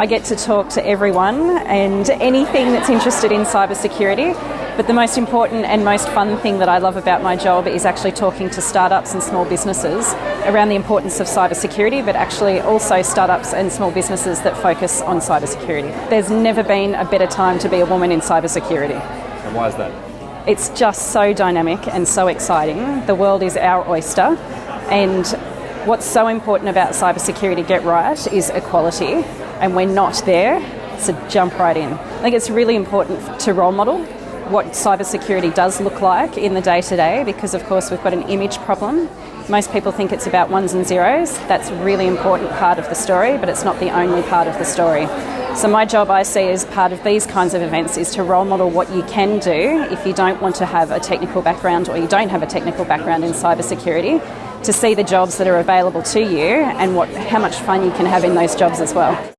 I get to talk to everyone and anything that's interested in cybersecurity. But the most important and most fun thing that I love about my job is actually talking to startups and small businesses around the importance of cybersecurity, but actually also startups and small businesses that focus on cybersecurity. There's never been a better time to be a woman in cybersecurity. And why is that? It's just so dynamic and so exciting. The world is our oyster, and what's so important about cybersecurity get right is equality, and we're not there, so jump right in. I think it's really important to role model what cybersecurity does look like in the day to day because, of course, we've got an image problem. Most people think it's about ones and zeros. That's a really important part of the story, but it's not the only part of the story. So, my job I see as part of these kinds of events is to role model what you can do if you don't want to have a technical background or you don't have a technical background in cybersecurity, to see the jobs that are available to you and what, how much fun you can have in those jobs as well.